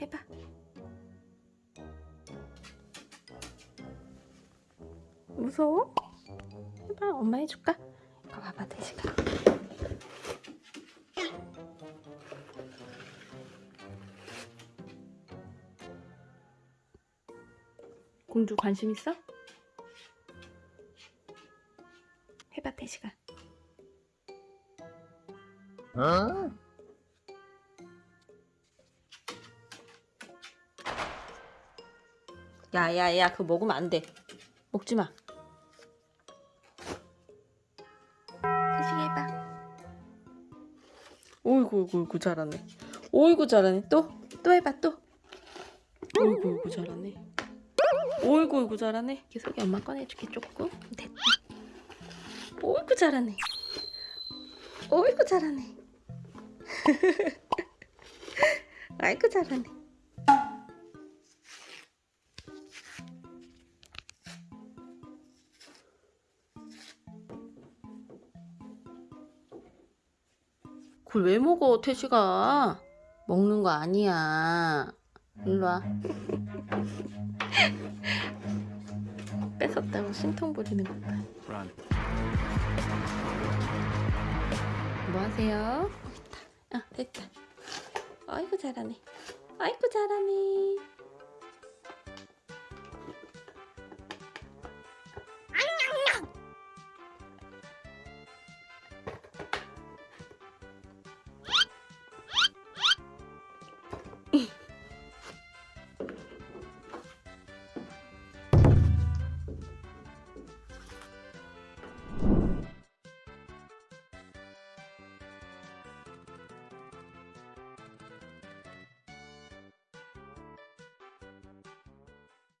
해봐 무서워? 해봐 엄마 해줄까? 이거 봐봐 대식아 공주 관심 있어? 해봐 대식아 야야야 그거 먹으면 안돼. 먹지마. 오이구 오이구 오이구 잘하네. 오이구 잘하네. 또? 또 해봐 또. 오이구 오이구 잘하네. 오이구 오이구 잘하네. 계속 엄마 꺼내줄게 조금. 됐다. 오이구 잘하네. 오이구 잘하네 아이고 잘하네. 그걸 왜 먹어 태시가 먹는 거 아니야. 일로와. 뺏었다고 심통 부리는 것봐. 뭐 하세요? 아, 됐다. 아이고 잘하네. 아이고 잘하네.